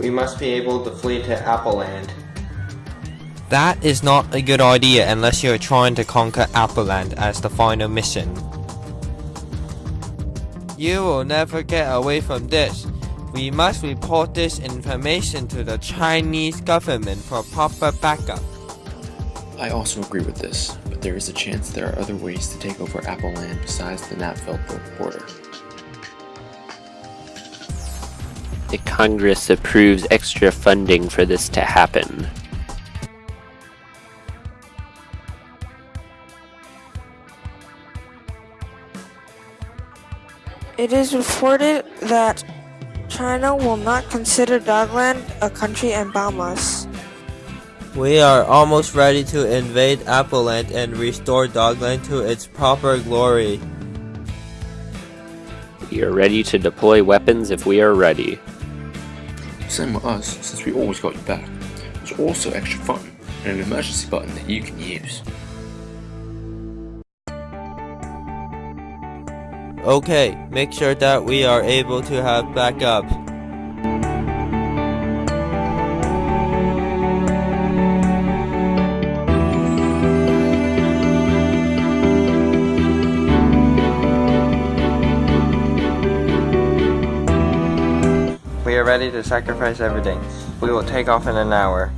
We must be able to flee to Apple Land. That is not a good idea unless you are trying to conquer Appleland as the final mission. You will never get away from this. We must report this information to the Chinese government for proper backup. I also agree with this, but there is a chance there are other ways to take over Apple Land besides the Napfelberg border. The Congress approves extra funding for this to happen. It is reported that China will not consider Dogland a country in Bahamas. We are almost ready to invade Appleland and restore Dogland to its proper glory. We are ready to deploy weapons if we are ready. Same with us, since we always got you back. There's also extra fun, and an emergency button that you can use. Okay, make sure that we are able to have backup. We are ready to sacrifice everything. We will take off in an hour.